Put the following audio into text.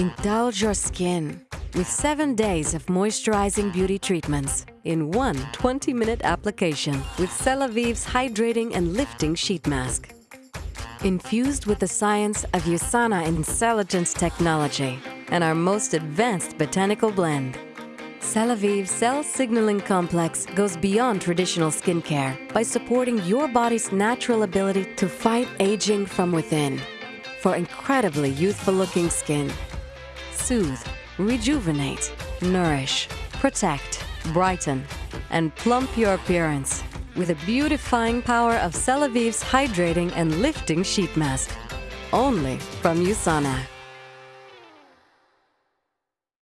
Indulge your skin with seven days of moisturizing beauty treatments in one 20-minute application with Celavive's hydrating and lifting sheet mask. Infused with the science of USANA InCelligence technology and our most advanced botanical blend, Celavive Cell Signaling Complex goes beyond traditional skincare by supporting your body's natural ability to fight aging from within for incredibly youthful-looking skin soothe, rejuvenate, nourish, protect, brighten, and plump your appearance with the beautifying power of Celavive's hydrating and lifting sheet mask. Only from USANA.